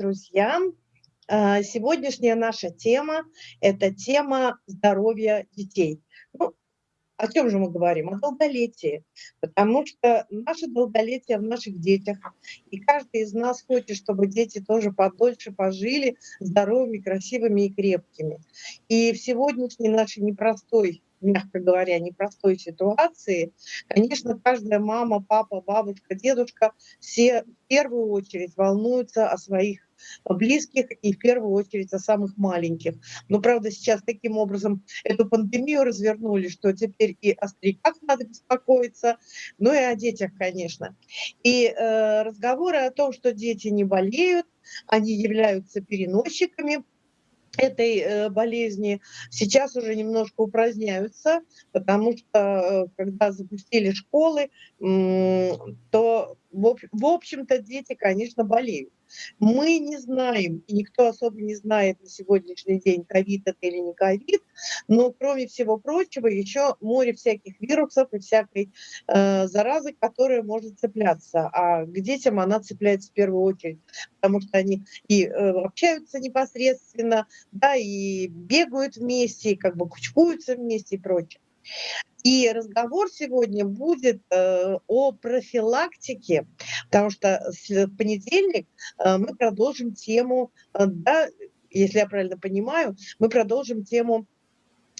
друзья! А, сегодняшняя наша тема – это тема здоровья детей. Ну, о чем же мы говорим? О долголетии. Потому что наше долголетие в наших детях. И каждый из нас хочет, чтобы дети тоже подольше пожили здоровыми, красивыми и крепкими. И в сегодняшней нашей непростой мягко говоря, непростой ситуации, конечно, каждая мама, папа, бабушка, дедушка, все в первую очередь волнуются о своих близких и в первую очередь о самых маленьких. Но, правда, сейчас таким образом эту пандемию развернули, что теперь и о стариках надо беспокоиться, ну и о детях, конечно. И э, разговоры о том, что дети не болеют, они являются переносчиками, этой э, болезни сейчас уже немножко упраздняются, потому что э, когда запустили школы, то в общем-то дети, конечно, болеют. Мы не знаем, и никто особо не знает на сегодняшний день, ковид это или не ковид, но кроме всего прочего еще море всяких вирусов и всякой э, заразы, которая может цепляться. А к детям она цепляется в первую очередь, потому что они и э, общаются непосредственно, да, и бегают вместе, и как бы кучкуются вместе и прочее. И разговор сегодня будет э, о профилактике, потому что в понедельник э, мы продолжим тему, э, да, если я правильно понимаю, мы продолжим тему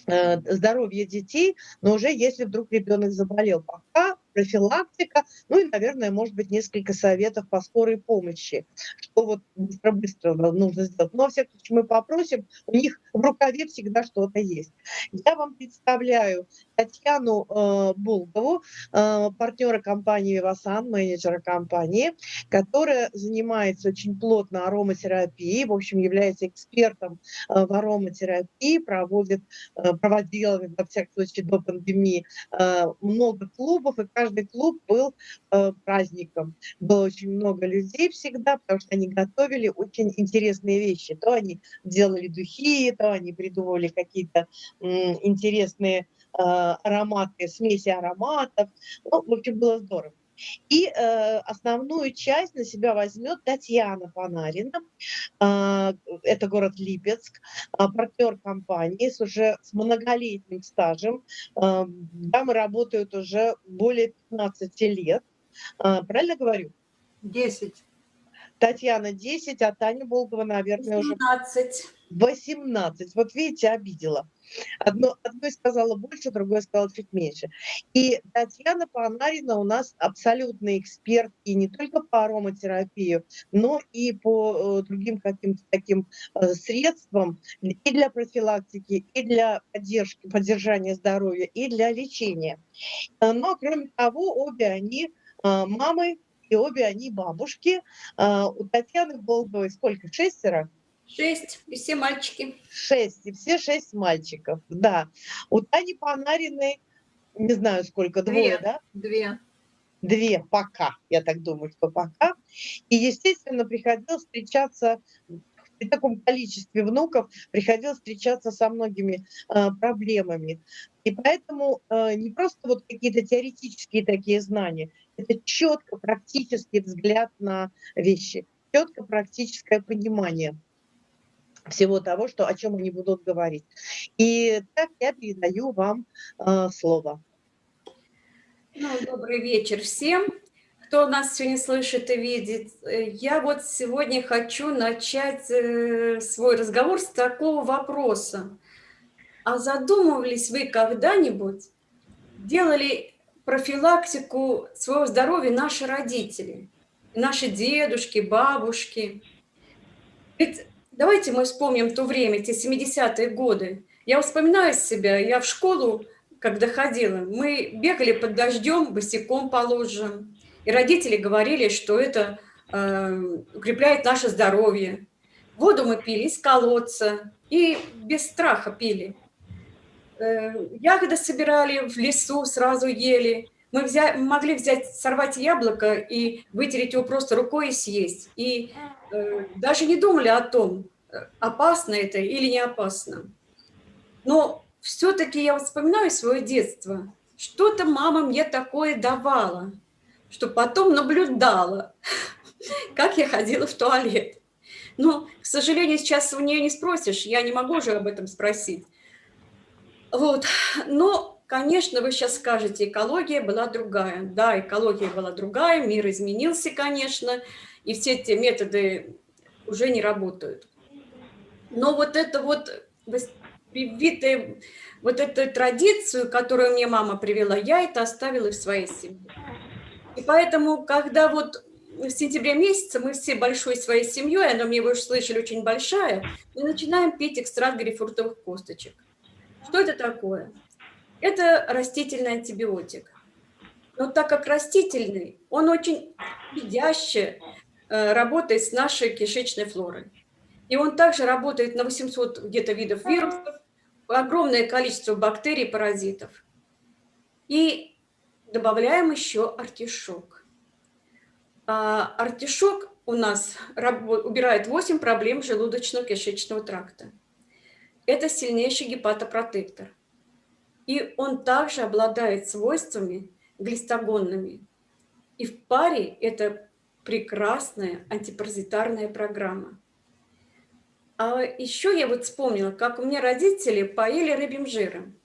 э, здоровья детей, но уже если вдруг ребенок заболел. Пока профилактика, ну и, наверное, может быть, несколько советов по скорой помощи, что вот быстро-быстро нужно сделать. Но, во всяком случае, мы попросим, у них в рукаве всегда что-то есть. Я вам представляю Татьяну э, Булгову, э, партнера компании «Вивасан», менеджера компании, которая занимается очень плотно ароматерапией, в общем, является экспертом э, в ароматерапии, проводит, э, проводила, во всяком случае, до пандемии э, много клубов, и каждый клуб был э, праздником. Было очень много людей всегда, потому что они готовили очень интересные вещи. То они делали духи, то они придумывали какие-то интересные Э, ароматы, смеси ароматов. Ну, в общем, было здорово. И э, основную часть на себя возьмет Татьяна Панарина. Э, это город Липецк, э, партнер компании с уже с многолетним стажем. Э, дамы работают уже более 15 лет. Э, правильно говорю? 10. Татьяна 10, а Таня Болгова, наверное, 18. уже... 18. Вот видите, обидела. Одно, одной сказала больше, другой сказала чуть меньше. И Татьяна Панарина у нас абсолютный эксперт и не только по ароматерапии, но и по э, другим каким-то таким э, средствам и для профилактики, и для поддержки, поддержания здоровья, и для лечения. Э, но, кроме того, обе они мамы, и обе они бабушки. Э, у Татьяны Болговой сколько? Шестеро? Шесть, и все мальчики. Шесть, и все шесть мальчиков, да. У Тани Панариной, не знаю сколько, двое, Две. да? Две. Две пока, я так думаю, что пока. И, естественно, приходилось встречаться при таком количестве внуков приходилось встречаться со многими э, проблемами. И поэтому э, не просто вот какие-то теоретические такие знания, это четко практический взгляд на вещи, четко практическое понимание всего того, что, о чем они будут говорить. И так я передаю вам э, слово. Ну, добрый вечер всем, кто нас сегодня слышит и видит. Я вот сегодня хочу начать э, свой разговор с такого вопроса. А задумывались вы когда-нибудь, делали профилактику своего здоровья наши родители, наши дедушки, бабушки? Ведь Давайте мы вспомним то время, те 70-е годы. Я вспоминаю себя, я в школу, когда ходила, мы бегали под дождем, босиком положим. И родители говорили, что это э, укрепляет наше здоровье. Воду мы пили из колодца и без страха пили. Э, ягоды собирали в лесу, сразу ели. Мы взя могли взять, сорвать яблоко и вытереть его просто рукой и съесть. И э, даже не думали о том, опасно это или не опасно. Но все-таки я вспоминаю свое детство. Что-то мама мне такое давала, что потом наблюдала, как я ходила в туалет. Но, к сожалению, сейчас у нее не спросишь, я не могу же об этом спросить. Вот, но, конечно, вы сейчас скажете, экология была другая. Да, экология была другая, мир изменился, конечно, и все эти методы уже не работают. Но вот это вот привитая, вот эту традицию, которую мне мама привела, я это оставила в своей семье. И поэтому, когда вот в сентябре месяце мы все большой своей семьей, она мне вы уже слышали, очень большая, мы начинаем пить экстракт грейпфрутовых косточек. Что это такое? Это растительный антибиотик. Но так как растительный, он очень щадяще э, работает с нашей кишечной флорой. И он также работает на 800 где-то видов вирусов, огромное количество бактерий, паразитов. И добавляем еще артишок. А артишок у нас убирает 8 проблем желудочно-кишечного тракта. Это сильнейший гепатопротектор. И он также обладает свойствами глистогонными. И в паре это прекрасная антипаразитарная программа. А еще я вот вспомнила, как у меня родители поели рыбьим жиром.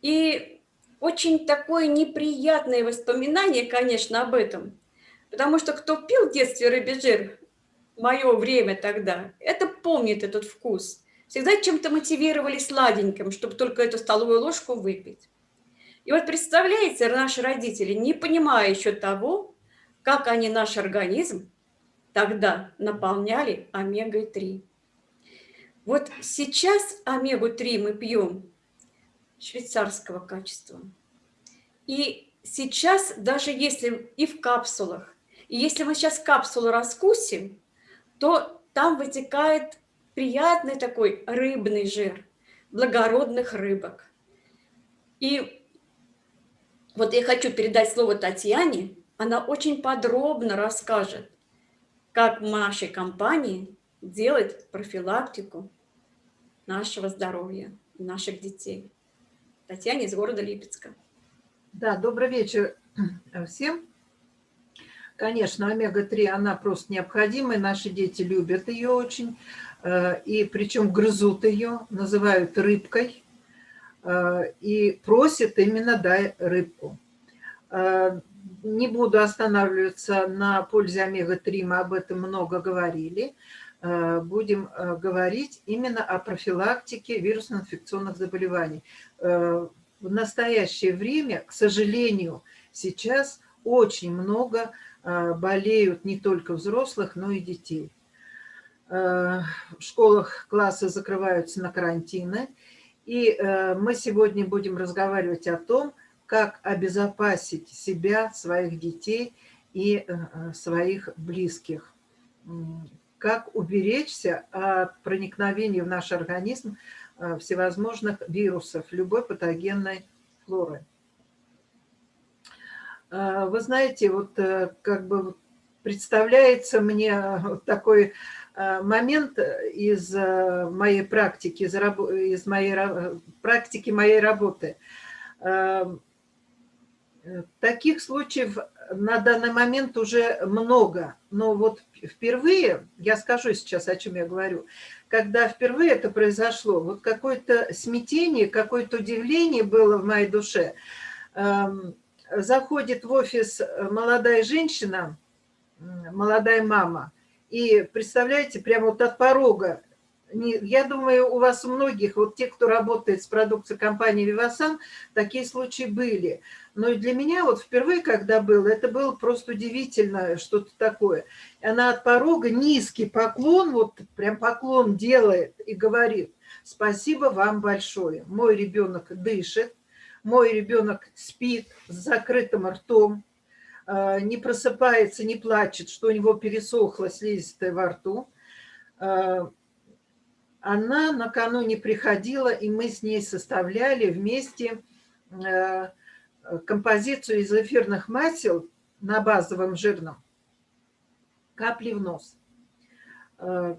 И очень такое неприятное воспоминание, конечно, об этом. Потому что кто пил в детстве рыбий жир, мое время тогда, это помнит этот вкус всегда чем-то мотивировали сладеньким, чтобы только эту столовую ложку выпить. И вот представляете, наши родители, не понимая еще того, как они наш организм тогда наполняли омегой-3. Вот сейчас омегу-3 мы пьем швейцарского качества. И сейчас, даже если и в капсулах, и если мы сейчас капсулу раскусим, то там вытекает приятный такой рыбный жир, благородных рыбок. И вот я хочу передать слово Татьяне, она очень подробно расскажет, как в нашей компании делать профилактику нашего здоровья, наших детей. Татьяне из города Липецка. Да, добрый вечер всем. Конечно, омега-3, она просто необходимая, наши дети любят ее очень. Э, и причем грызут ее, называют рыбкой, э, и просят именно «дай рыбку». Э, не буду останавливаться на пользе омега-3, мы об этом много говорили. Будем говорить именно о профилактике вирусно-инфекционных заболеваний. В настоящее время, к сожалению, сейчас очень много болеют не только взрослых, но и детей. Э, в школах классы закрываются на карантины. И э, мы сегодня будем разговаривать о том, как обезопасить себя, своих детей и э, своих близких. Как уберечься от проникновения в наш организм всевозможных вирусов, любой патогенной флоры. Вы знаете, вот как бы представляется мне такой Э, момент из э, моей практики, из моей практики моей работы. Таких случаев на данный момент уже много, но вот впервые, я скажу сейчас, о чем я говорю, когда впервые это произошло, вот какое-то смятение, какое-то удивление было в моей душе. Эм, заходит в офис молодая женщина, молодая мама – и представляете, прямо вот от порога, я думаю, у вас у многих, вот те, кто работает с продукцией компании «Вивасан», такие случаи были. Но и для меня вот впервые, когда было, это было просто удивительно, что-то такое. Она от порога низкий поклон, вот прям поклон делает и говорит, спасибо вам большое. Мой ребенок дышит, мой ребенок спит с закрытым ртом, а, не просыпается, не плачет, что у него пересохло слизистое во рту. Она накануне приходила, и мы с ней составляли вместе а, композицию из эфирных масел на базовом жирном. Капли в нос.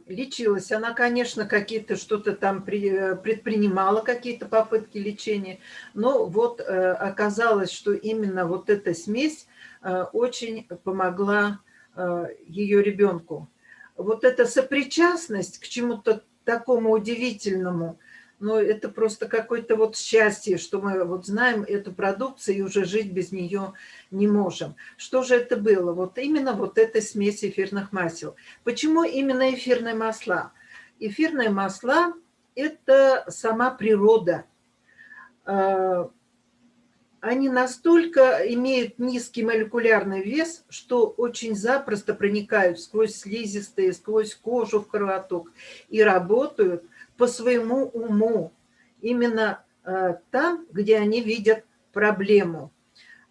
Лечилась. Она, конечно, какие-то что-то там предпринимала, какие-то попытки лечения, но вот оказалось, что именно вот эта смесь Э, очень помогла э, ее ребенку. вот эта сопричастность к чему-то такому удивительному, ну, это просто какое-то вот счастье, что мы вот знаем эту продукцию и уже жить без нее не можем. Что же это было? Вот именно вот эта смесь эфирных масел. Почему именно эфирные масла? Эфирные масла – это сама природа. Они настолько имеют низкий молекулярный вес, что очень запросто проникают сквозь слизистые, сквозь кожу в кровоток и работают по своему уму, именно э, там, где они видят проблему.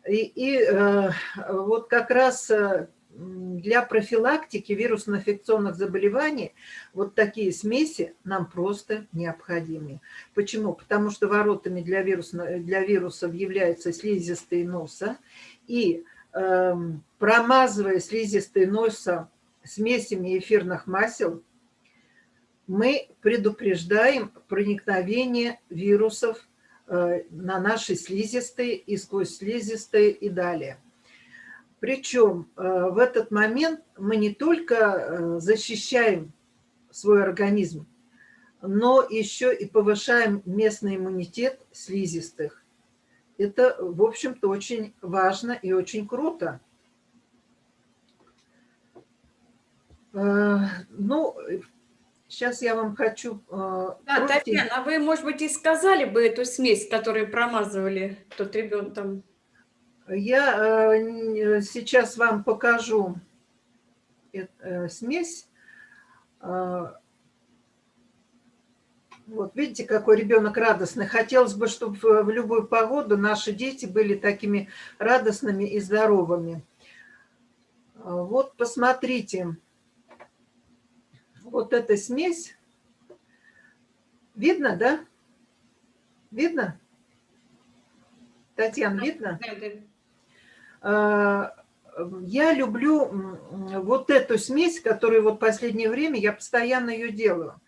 И, и э, вот как раз э, для профилактики вирусно-инфекционных заболеваний вот такие смеси нам просто необходимы. Почему? Потому что воротами для, вируса, для вирусов являются слизистые носа, и э, промазывая слизистые носа смесями эфирных масел, мы предупреждаем проникновение вирусов э, на наши слизистые и сквозь слизистые и далее. Причем э, в этот момент мы не только э, защищаем свой организм, но еще и повышаем местный иммунитет слизистых. Это, в общем-то, очень важно и очень круто. Э, ну, сейчас я вам хочу... Да, Татьяна, а вы, может быть, и сказали бы эту смесь, которую промазывали тот ребенок там я э, сейчас вам покажу э, смесь. А, вот видите, какой ребенок радостный. Хотелось бы, чтобы в любую погоду наши дети были такими радостными и здоровыми. А, вот посмотрите. Вот эта смесь. Видно, да? Видно? Татьяна, видно? Да, да. Э, я люблю вот эту смесь, которую вот последнее время я постоянно ее делаю.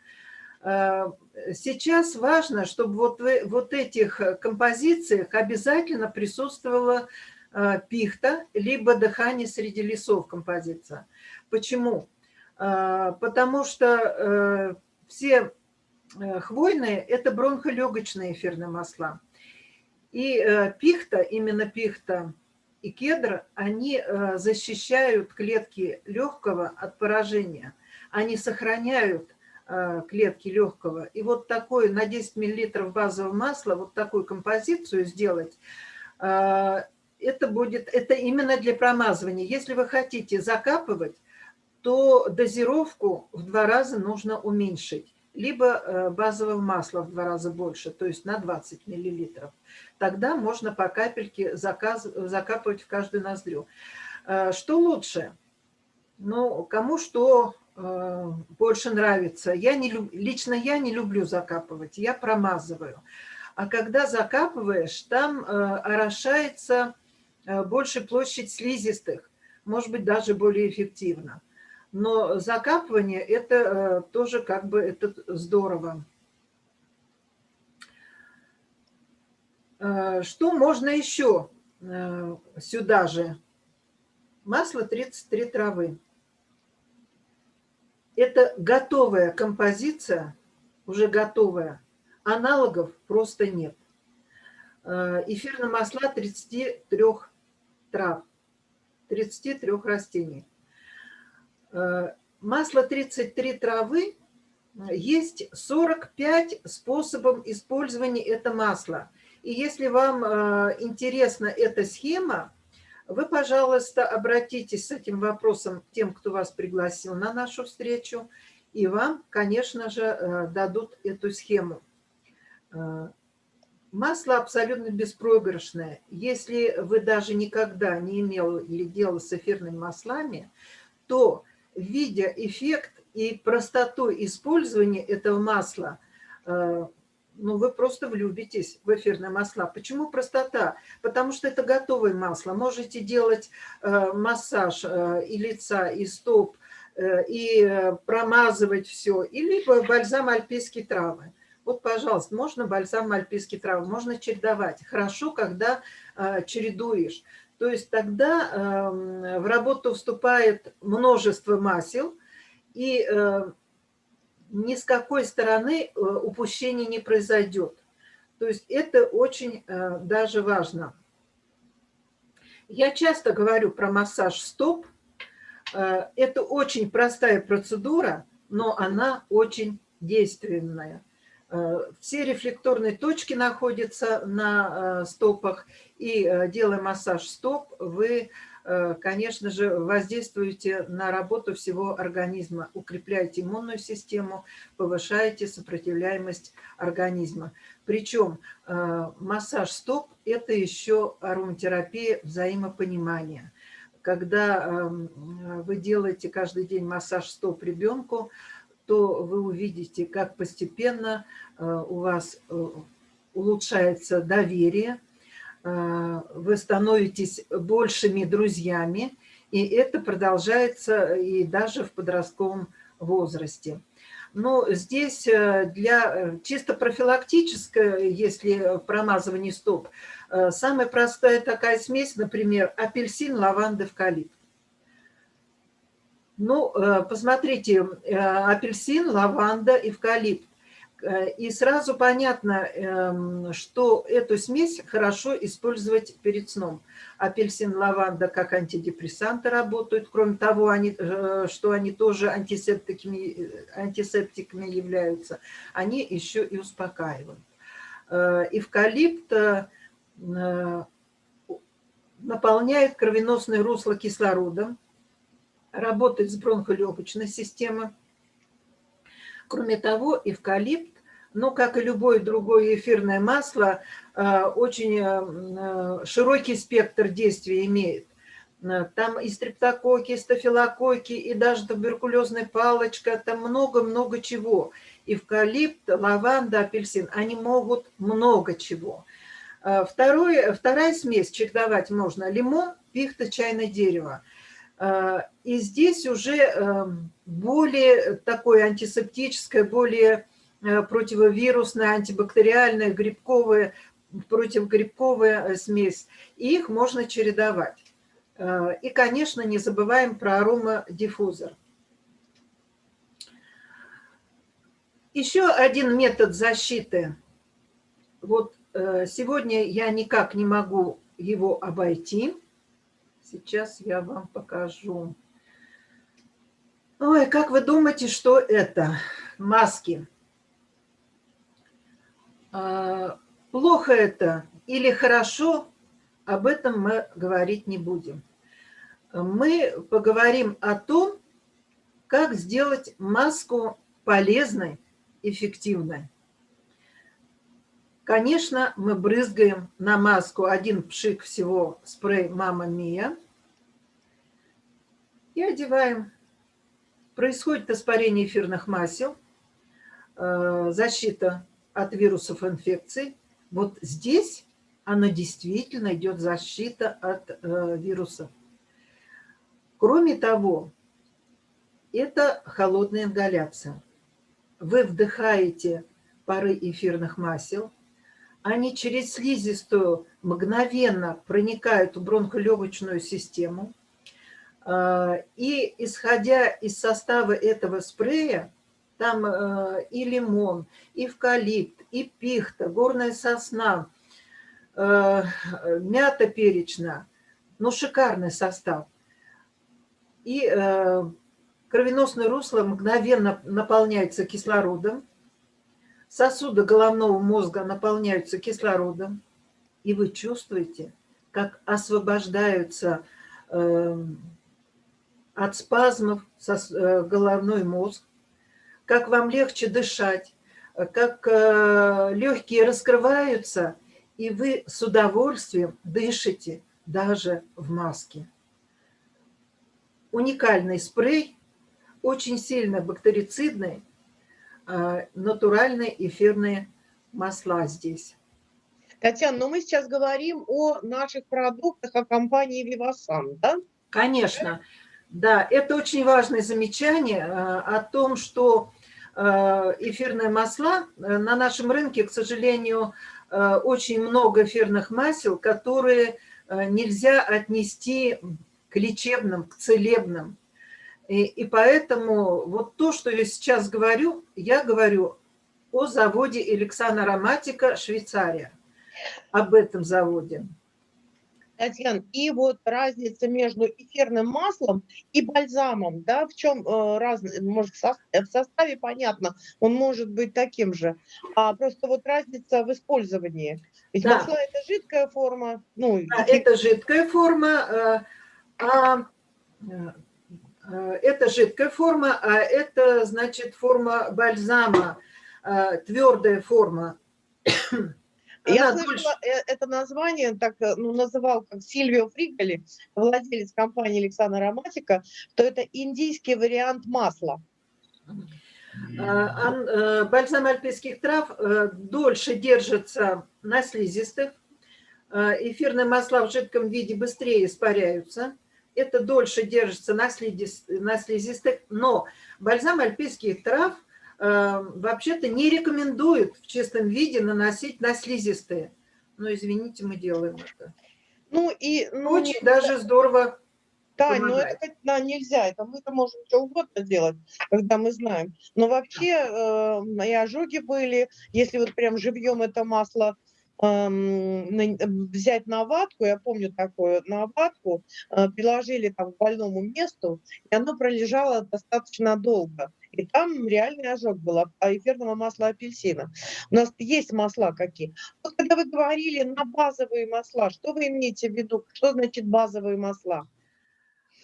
Э, сейчас важно, чтобы вот в вот этих композициях обязательно присутствовала э, пихта, либо дыхание среди лесов композиция. Почему? Потому что все хвойные – это бронхолегочные эфирные масла. И пихта, именно пихта, и кедр, они э, защищают клетки легкого от поражения. Они сохраняют э, клетки легкого. И вот такой на 10 мл базового масла, вот такую композицию сделать, э, это будет, это именно для промазывания. Если вы хотите закапывать, то дозировку в два раза нужно уменьшить либо базового масла в два раза больше, то есть на 20 миллилитров тогда можно по капельке заказ, закапывать в каждую ноздрю. Э, что лучше? Ну, кому что э, больше нравится. Я не, лично я не люблю закапывать, я промазываю. А когда закапываешь, там э, орошается больше площадь слизистых, может быть, даже более эффективно. Но закапывание – это тоже как бы это здорово. Э, что можно еще э, сюда же? Масло 33 травы. Это готовая композиция, уже готовая. Аналогов просто нет. Э, эфирные масла 33 трав, 33 растений. Масло 33 травы есть 45 способов использования этого масла. И если вам э, интересна эта схема, вы, пожалуйста, обратитесь с этим вопросом к тем, кто вас пригласил на нашу встречу, и вам, конечно же, э, дадут эту схему. Э, масло абсолютно беспроигрышное. Если вы даже никогда не имели дела с эфирными маслами, то, видя эффект и простоту использования этого масла, ну, вы просто влюбитесь в эфирные масла. Почему простота? Потому что это готовое масло. Можете делать э, массаж э, и лица, и стоп, э, и э, промазывать все. И либо бальзам альпийские травы. Вот, пожалуйста, можно бальзам альпийские травы, можно чередовать. Хорошо, когда э, чередуешь. То есть тогда э, в работу вступает множество масел, и ни с какой стороны упущения не произойдет. То есть это очень даже важно. Я часто говорю про массаж стоп. Это очень простая процедура, но она очень действенная. Э, все рефлекторные точки находятся на э, стопах, и э, делая массаж стоп, вы, конечно же, воздействуете на работу всего организма, укрепляете иммунную систему, повышаете сопротивляемость организма. Причем массаж стоп – это еще ароматерапия взаимопонимания. Когда эм, вы делаете каждый день массаж стоп ребенку, то вы увидите, как постепенно э, у вас э, улучшается доверие, э, вы становитесь большими друзьями, и это продолжается и даже в подростковом возрасте. Но здесь для чисто профилактической, если промазывание стоп, самая простая такая смесь, например, апельсин, лаванда, эвкалипт. Ну, э, посмотрите, э, апельсин, лаванда, эвкалипт. Э, и сразу понятно, эм, что эту смесь хорошо использовать перед сном. Апельсин, лаванда как антидепрессанты работают. Кроме того, они, что они тоже антисептиками, антисептиками являются, они еще и успокаивают. Эвкалипт наполняет кровеносное русло кислородом, работает с бронхолегочной системой. Кроме того, эвкалипт, ну, как и любое другое эфирное масло, э, очень э, широкий спектр действия имеет. Э, там и стрептококи, и стафилококи, и даже туберкулезная палочка, там много-много чего. Эвкалипт, лаванда, апельсин, они могут много чего. Второй, вторая смесь чередовать можно лимон, пихта, чайное дерево. А, и здесь уже эм, более такое антисептическое, более э, противовирусная, антибактериальная, грибковая, противогрибковая э, смесь. И их можно чередовать. Э, и, конечно, не забываем про аромадиффузор. Еще один метод защиты. Вот сегодня я никак не могу его обойти. Сейчас я вам покажу. Ой, как вы думаете, что это? Маски. А, плохо это или хорошо, об этом мы говорить не будем. Мы поговорим о том, как сделать маску полезной, эффективной. Конечно, мы брызгаем на маску один пшик всего спрей «Мама Мия» и одеваем. Происходит испарение эфирных масел, э, защита от вирусов инфекций. Вот здесь она действительно идет защита от э, вирусов. Кроме того, это холодная ингаляция. Вы вдыхаете пары эфирных масел – они через слизистую мгновенно проникают в бронхолегочную систему. А, и исходя из состава этого спрея, там э, и лимон, и эвкалипт, и пихта, горная сосна, э, мята перечная, ну шикарный состав. И э, кровеносное русло мгновенно наполняется кислородом, сосуды головного мозга наполняются кислородом, и вы чувствуете, как освобождаются э, от спазмов э, головной мозг, как вам легче дышать, как э, легкие раскрываются, и вы с удовольствием дышите даже в маске. Уникальный спрей, очень сильно бактерицидный, натуральные эфирные масла здесь. Татьяна, но мы сейчас говорим о наших продуктах, о компании Vivasan, да? Конечно, да. Это очень важное замечание э, о том, что э, эфирные масла на нашем рынке, к сожалению, очень много эфирных масел, которые нельзя отнести к лечебным, к целебным. И, и поэтому вот то, что я сейчас говорю, я говорю о заводе Александра Ароматика, Швейцария, об этом заводе. Татьяна, и вот разница между эфирным маслом и бальзамом, да, в чем э, разница, может, в составе понятно, он может быть таким же, а просто вот разница в использовании. Ведь да. масло – это жидкая форма. Ну, да, и... это жидкая форма, э, а, э, это жидкая форма, а это, значит, форма бальзама, твердая форма. Я слышала э, это название, так э, ну, называл как Сильвио Фригали, владелец компании Александра Ароматика, что это индийский вариант масла. А, э, бальзам альпийских трав дольше держится на слизистых, эфирные масла в жидком виде быстрее испаряются, это дольше держится на слизистых, но бальзам альпийских трав – Эм, вообще-то не рекомендуют в чистом виде наносить на слизистые. Но, извините, мы делаем это. Ну и... Ну, Очень даже здорово да, но это да, нельзя, это мы-то можем что угодно делать, когда мы знаем. Но вообще э, и ожоги были, если вот прям живьем это масло взять на ватку, я помню такое, на ватку э, приложили там к больному месту, и оно пролежало достаточно долго и там реальный ожог был а эфирного масла апельсина. У нас есть масла какие. Вот когда вы говорили на базовые масла, что вы имеете в виду? Что значит базовые масла?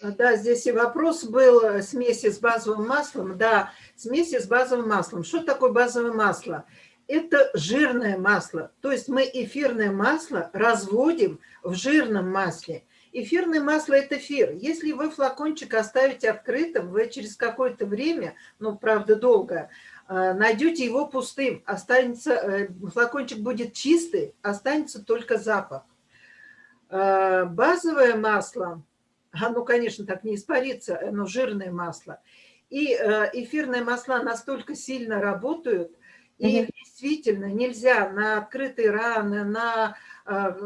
Да, здесь и вопрос был э, смеси с базовым маслом. Да, смеси с базовым маслом. Что такое базовое масло? Это жирное масло. То есть мы эфирное масло разводим в жирном масле. Эфирное масло – это эфир. Если вы флакончик оставите открытым, вы через какое-то время, ну, правда, долго, э, найдете его пустым, останется, э, флакончик будет чистый, останется только запах. Э, базовое масло, оно, конечно, так не испарится, оно жирное масло. И эфирные масла настолько сильно работают, и угу. действительно нельзя на открытые раны, на а,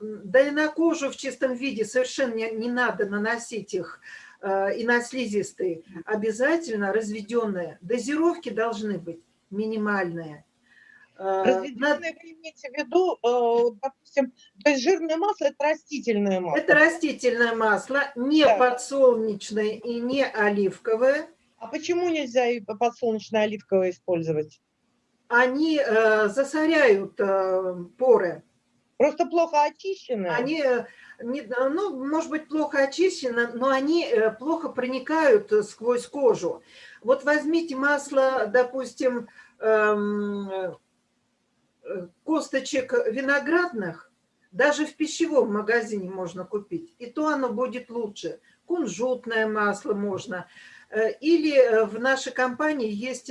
да и на кожу в чистом виде совершенно не, не надо наносить их, а, и на слизистые. Обязательно разведенные. Дозировки должны быть минимальные. А, разведенные вы имеете в виду, допустим, то есть жирное масло – это растительное масло? Это растительное масло, не да. подсолнечное и не оливковое. А почему нельзя и подсолнечное оливковое использовать? Они э, засоряют э, поры. Просто плохо очищены? Они, э, не, ну, может быть, плохо очищены, но они плохо проникают сквозь кожу. Вот возьмите масло, допустим, эм, косточек виноградных, даже в пищевом магазине можно купить, и то оно будет лучше. Кунжутное масло можно. Или в нашей компании есть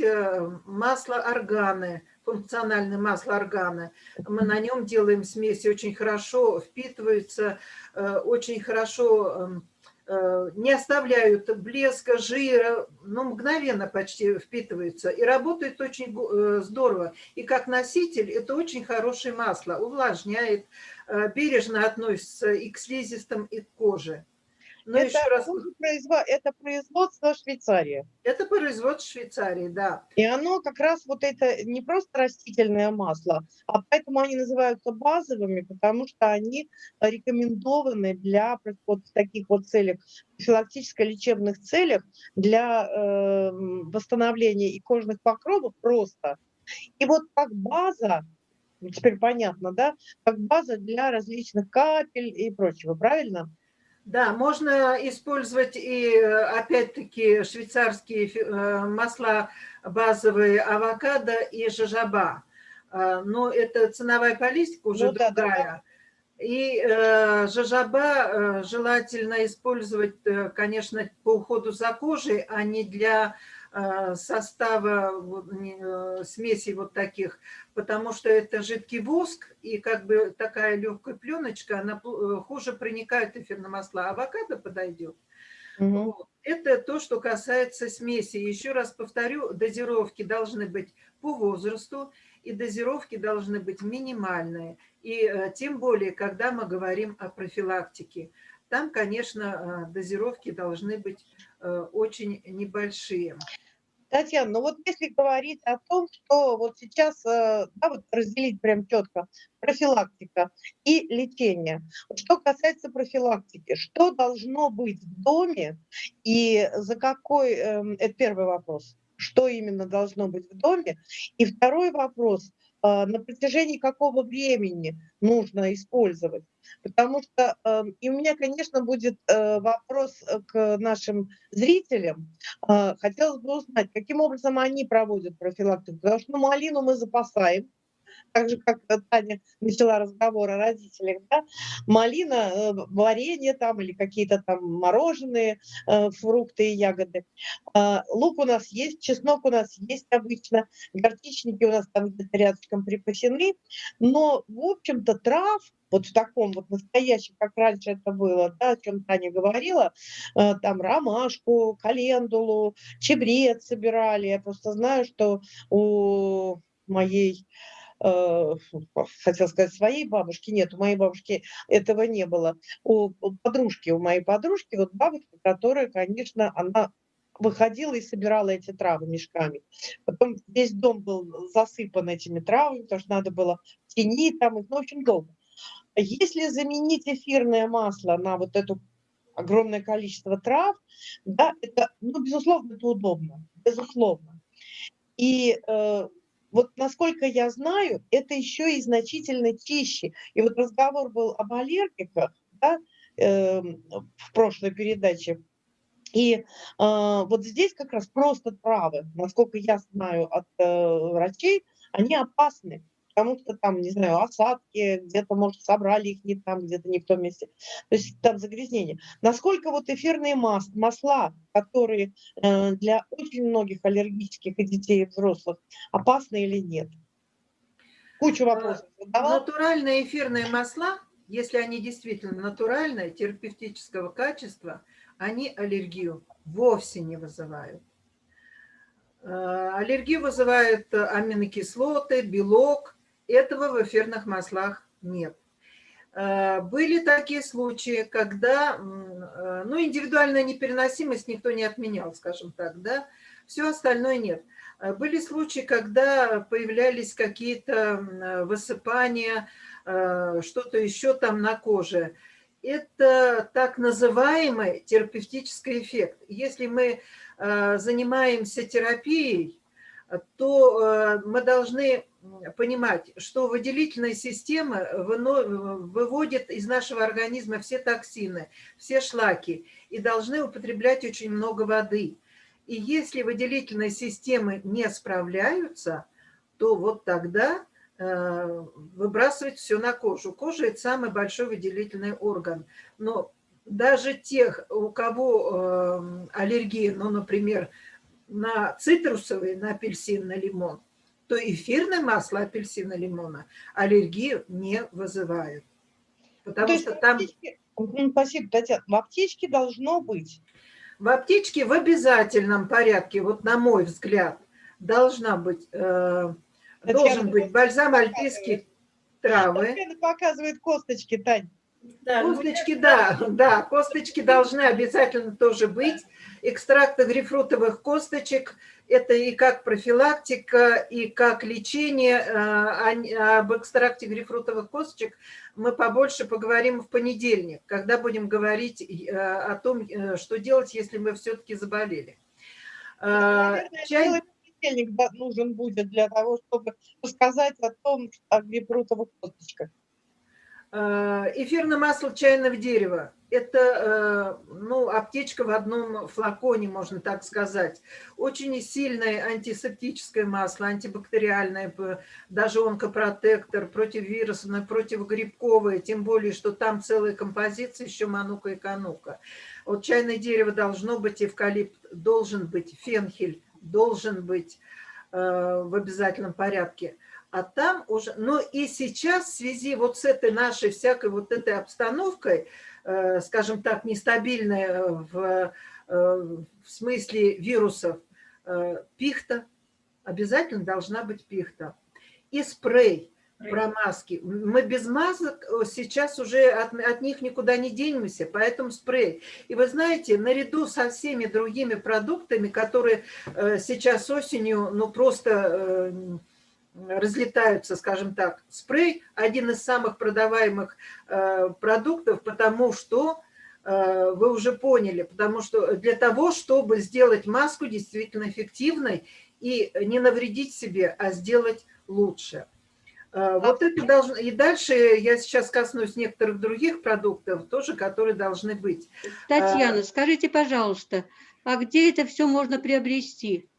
масло органы, функциональное масло органа. Мы на нем делаем смеси, очень хорошо впитываются, э, очень хорошо эм, э, не оставляют блеска, жира, но мгновенно почти впитываются и работает очень э, здорово. И как носитель это очень хорошее масло, увлажняет, бережно относится и к слизистым, и к коже. Но это, еще раз... это производство Швейцарии. Это производство Швейцарии, да. И оно как раз вот это не просто растительное масло, а поэтому они называются базовыми, потому что они рекомендованы для вот таких вот целях, профилактическо-лечебных целях, для э, восстановления и кожных покровов просто. И вот как база, теперь понятно, да, как база для различных капель и прочего, правильно? Да, можно использовать и, опять-таки, швейцарские э, масла базовые авокадо и жажаба. Э, но это ценовая политика уже ну, другая. Да, да. И э, жажаба желательно использовать, конечно, по уходу за кожей, а не для Э, состава э, смеси вот таких, потому что это жидкий воск, и как бы такая легкая пленочка, она э, хуже проникает эфирные масла. Авокадо подойдет. Угу. Вот. Это то, что касается смеси. Еще раз повторю, дозировки должны быть по возрасту, и дозировки должны быть минимальные. И тем более, когда мы говорим о профилактике. там, конечно, дозировки должны быть очень небольшие. Татьяна, ну вот если говорить о том, что вот сейчас, э, да, вот разделить прям четко, профилактика и лечение. Что касается профилактики, что должно быть в доме и за какой, эм, это первый вопрос, что именно должно быть в доме. И второй вопрос, а, на протяжении какого времени нужно использовать. Потому что, эм, и у меня, конечно, будет э, вопрос э, к нашим зрителям. А, хотелось бы узнать, каким образом они проводят профилактику. Потому что ну, малину мы запасаем, так же, как Таня начала разговор о родителях, да, малина, э, варенье там или какие-то там мороженые, э, фрукты и ягоды. А, лук у нас есть, чеснок у нас есть обычно, горчичники у нас там где-то рядышком припасены, но, в общем-то, трав вот в таком вот настоящем, как раньше это было, да, о чем Таня говорила, э, там ромашку, календулу, чебрец собирали. Я просто знаю, что у моей хотел сказать, своей бабушки, нет, у моей бабушки этого не было. У подружки, у моей подружки, вот бабушка, которая, конечно, она выходила и собирала эти травы мешками. Потом весь дом был засыпан этими травами, потому что надо было в тени там ну, в общем, долго. Если заменить эфирное масло на вот это огромное количество трав, да, это, ну, безусловно, это удобно, безусловно. И э, вот насколько я знаю, это еще и значительно чище. И вот разговор был об аллергиках да, э, в прошлой передаче. И э, вот здесь как раз просто травы, насколько я знаю от э, врачей, они опасны потому что там, не знаю, осадки, где-то, может, собрали их не там, где-то не в том месте. То есть там загрязнение. Насколько вот эфирные мас масла, которые э, для очень многих аллергических и детей, и взрослых, опасны или нет? Кучу э, вопросов задавал. Натуральные эфирные масла, если они действительно натуральные, терапевтического качества, они аллергию вовсе не вызывают. Э, аллергию вызывают аминокислоты, белок, этого в эфирных маслах нет. Э, были такие случаи, когда, э, ну, индивидуальная непереносимость никто не отменял, скажем так, да, все остальное нет. Э, были случаи, когда появлялись какие-то высыпания, что-то еще там на коже. Это так называемый терапевтический эффект. Если мы занимаемся терапией, то мы должны понимать, что выделительная система выводит из нашего организма все токсины, все шлаки, и должны употреблять очень много воды. И если выделительные системы не справляются, то вот тогда э, выбрасывать все на кожу. Кожа – это самый большой выделительный орган. Но даже тех, у кого э, аллергия, ну, например, на цитрусовый, на апельсин, на лимон, то эфирное масло апельсина лимона аллергию не вызывает. Потому то что там... Аптечке... Спасибо, Татьяна. В аптечке должно быть. В аптечке в обязательном порядке, вот на мой взгляд, должна быть, э, должен быть бальзам альпийских травы. Татьяна показывает косточки, Тань. Да, косточки, да, да, косточки должны обязательно тоже быть. Экстракты грейпфрутовых косточек – это и как профилактика, и как лечение. Э, об экстракте грейпфрутовых косточек мы побольше поговорим в понедельник, когда будем говорить э, о том, э, что делать, если мы все-таки заболели. Наверное, Чай... понедельник нужен будет для того, чтобы рассказать о том, о грейпфрутовых косточках. Э, эфирное масло чайного дерева. Это э, ну, аптечка в одном флаконе, можно так сказать. Очень сильное антисептическое масло, антибактериальное, даже онкопротектор, противовирусное, противогрибковое, тем более, что там целая композиция, еще манука и канука. Вот чайное дерево должно быть, эвкалипт должен быть, фенхель должен быть э, в обязательном порядке а там уже, ну и сейчас в связи вот с этой нашей всякой вот этой обстановкой, э, скажем так, нестабильной в, э, в смысле вирусов, э, пихта, обязательно должна быть пихта. И спрей. про маски. Мы без масок сейчас уже от, от них никуда не денемся, поэтому спрей. И вы знаете, наряду со всеми другими продуктами, которые э, сейчас осенью, ну просто э, разлетаются, скажем так, спрей один из самых продаваемых э, продуктов, потому что э, вы уже поняли, потому что для того, чтобы сделать маску действительно эффективной и не навредить себе, а сделать лучше. А, вот это должно... И дальше я сейчас коснусь некоторых других продуктов, тоже, которые должны быть. Татьяна, а, скажите, пожалуйста, а где это все можно приобрести?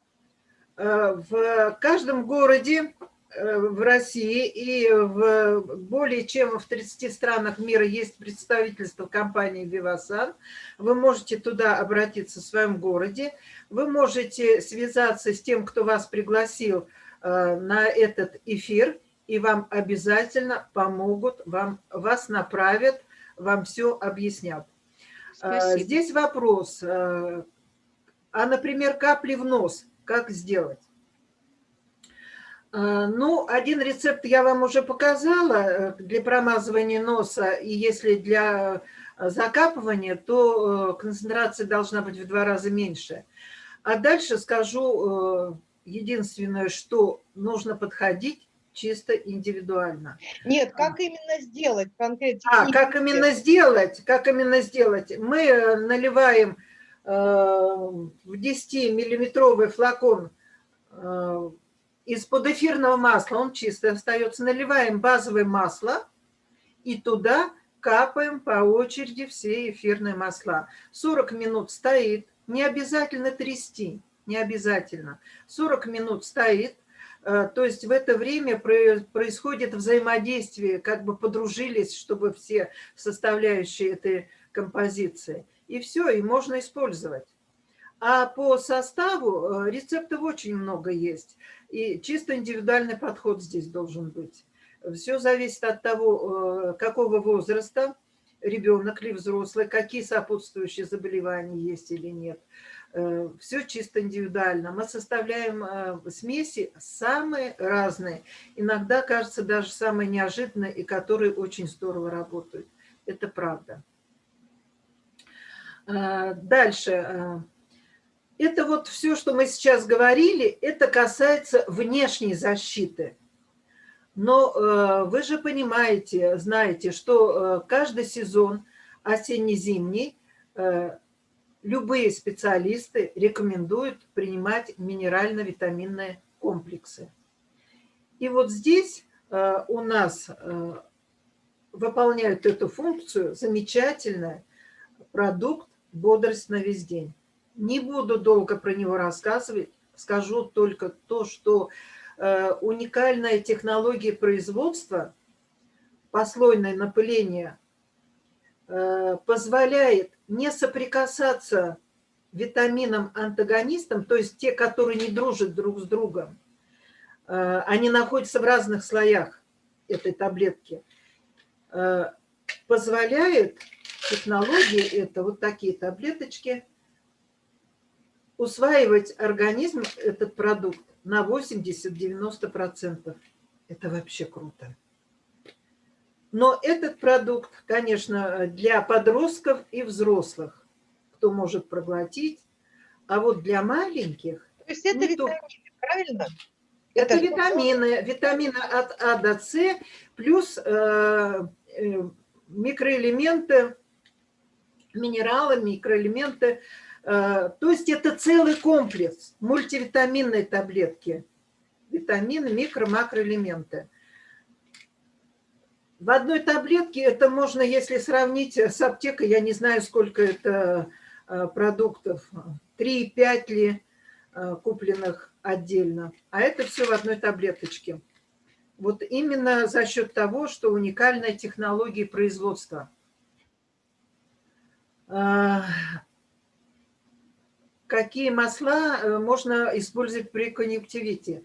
В каждом городе э, в России и в более чем в 30 странах мира есть представительство компании «Вивасан». Вы можете туда обратиться в своем городе. Вы можете связаться с тем, кто вас пригласил э, на этот эфир, и вам обязательно помогут, вам, вас направят, вам все объяснят. А, Спасибо. Здесь вопрос, а, а, например, капли в нос, как сделать? А, ну, один рецепт я вам уже показала э, для промазывания носа, и если для закапывания, то э, концентрация должна быть в два раза меньше. А дальше скажу э, единственное, что нужно подходить чисто индивидуально. Нет, как именно сделать конкретно? А, как именно сделать? Как именно сделать? Мы э, наливаем э, в 10-миллиметровый флакон э, из-под эфирного масла, он чистый остается, наливаем базовое масло и туда капаем по очереди все эфирные масла. 40 минут стоит, не обязательно трясти, не обязательно. 40 минут стоит, Э, то есть в это время происходит взаимодействие, как бы подружились, чтобы все составляющие этой композиции. И все, и можно использовать. А по составу э, рецептов очень много есть. И чисто индивидуальный подход здесь должен быть. Все зависит от того, э, какого возраста ребенок или взрослый, какие сопутствующие заболевания есть или нет. Э, все чисто индивидуально. Мы составляем э, смеси самые разные. Иногда, кажется, даже самые неожиданные, и которые очень здорово работают. Это правда. Дальше. Это вот все, что мы сейчас говорили, это касается внешней защиты. Но вы же понимаете, знаете, что каждый сезон осенне-зимний любые специалисты рекомендуют принимать минерально-витаминные комплексы. И вот здесь э, у нас э, выполняют эту функцию замечательный продукт «Бодрость на весь день». Не буду долго про него рассказывать, скажу только то, что э, уникальная технология производства, послойное напыление, позволяет не соприкасаться витаминам-антагонистам, то есть те, которые не дружат друг с другом, э, они находятся в разных слоях этой таблетки, э, позволяет технология, это вот такие таблеточки, усваивать организм этот продукт на 80-90%. Это вообще круто. Но этот продукт, конечно, для подростков и взрослых, кто может проглотить. А вот для маленьких... То есть это витамины, то... правильно? Это, это витамины, витамины от А до С, плюс э, э, микроэлементы, минералы, микроэлементы. Э, то есть это целый комплекс, мультивитаминные таблетки. Витамины, микро, макроэлементы. В одной таблетке это можно, если сравнить с аптекой, я не знаю, сколько это э, продуктов, 3-5 ли э, купленных отдельно, а это все в одной таблеточке. Вот именно за счет того, что уникальная технология производства. Э, какие масла можно использовать при конъюнктивите?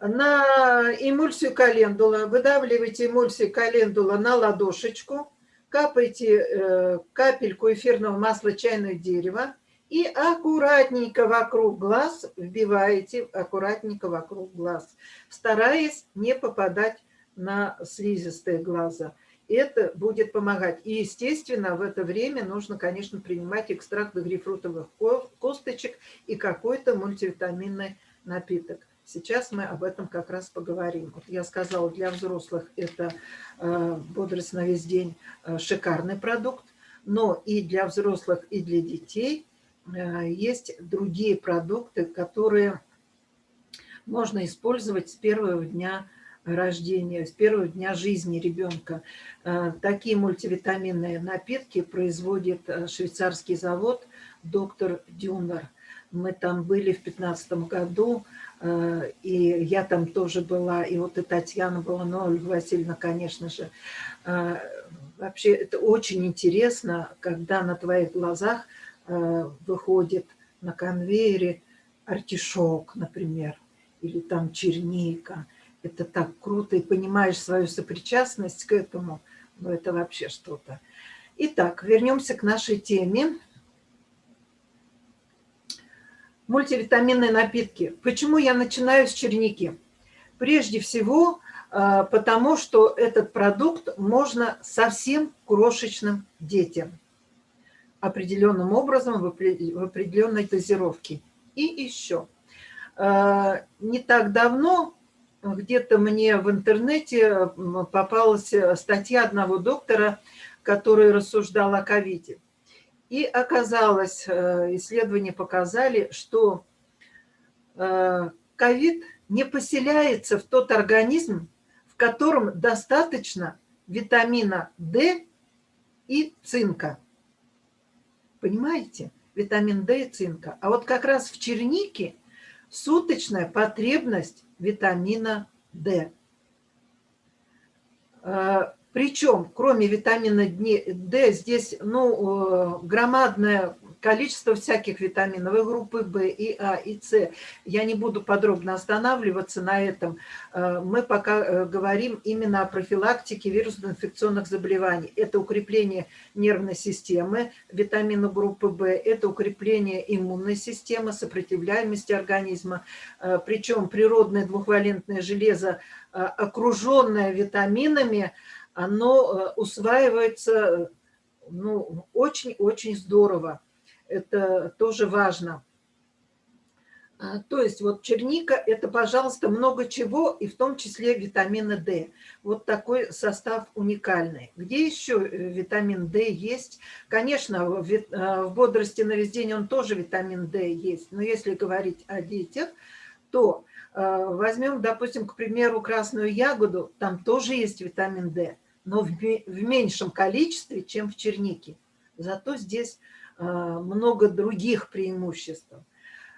на эмульсию календула, выдавливаете эмульсию календула на ладошечку, капаете э, капельку эфирного масла чайное дерево и аккуратненько вокруг глаз вбиваете, аккуратненько вокруг глаз, стараясь не попадать на слизистые глаза. Это будет помогать. И, естественно, в это время нужно, конечно, принимать экстракт грейпфрутовых косточек и какой-то мультивитаминный напиток. Сейчас мы об этом как раз поговорим. Вот я сказала, для взрослых это э, бодрость на весь день э, шикарный продукт, но и для взрослых, и для детей э, есть другие продукты, которые можно использовать с первого дня рождения, с первого дня жизни ребенка. Такие мультивитаминные напитки производит швейцарский завод «Доктор Дюнер». Мы там были в 2015 году, Э, и я там тоже была, и вот и Татьяна была, но Ольга Васильевна, конечно же. Э, вообще это очень интересно, когда на твоих глазах э, выходит на конвейере артишок, например, или там черника. Это так круто, и понимаешь свою сопричастность к этому, но это вообще что-то. Итак, вернемся к нашей теме. мультивитаминные напитки. Почему я начинаю с черники? Прежде всего, а, потому что этот продукт можно совсем крошечным детям. Определенным образом, в определенной дозировке. И еще. А, не так давно где-то мне в интернете попалась статья одного доктора, который рассуждал о ковиде. И оказалось, э, исследования показали, что э, ковид не поселяется в тот организм, в котором достаточно витамина D и цинка. Понимаете? Витамин D и цинка. А вот как раз в чернике суточная потребность витамина D. Э, причем, кроме витамина D, здесь ну, э, громадное количество всяких витаминов группы В, и А, и С. Я не буду подробно останавливаться на этом. Э, мы пока э, говорим именно о профилактике вирусно-инфекционных заболеваний. Это укрепление нервной системы, витамина группы В, это укрепление иммунной системы, сопротивляемости организма. Причем природное двухвалентное железо, окруженное витаминами, оно э, усваивается ну, очень-очень здорово. Это тоже важно. А, то есть вот черника – это, пожалуйста, много чего, и в том числе витамина D. Вот такой состав уникальный. Где еще э, витамин D есть? Конечно, в э, бодрости на весь день он тоже витамин D есть. Но если говорить о детях, то возьмем, допустим, к примеру, красную ягоду, там тоже есть витамин D но в, в меньшем количестве, чем в чернике. Зато здесь э, много других преимуществ.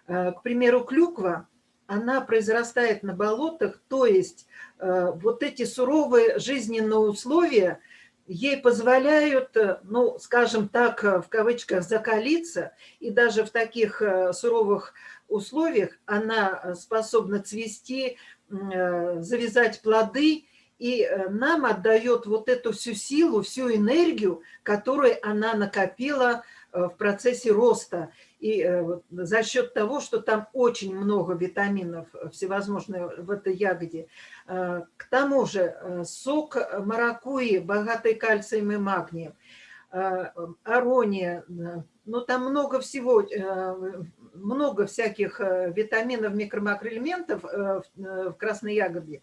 Э, к примеру, клюква, она произрастает на болотах, то есть э, вот эти суровые жизненные условия ей позволяют, ну, скажем так, в кавычках, закалиться, и даже в таких суровых условиях она способна цвести, завязать плоды, и э, нам отдает вот эту всю силу, всю энергию, которую она накопила э, в процессе роста. И э, за счет того, что там очень много витаминов всевозможных в этой ягоде. К тому же сок маракуи, богатый кальцием и магнием, арония, ну там много всего, много всяких витаминов, микро-макроэлементов в красной ягоде.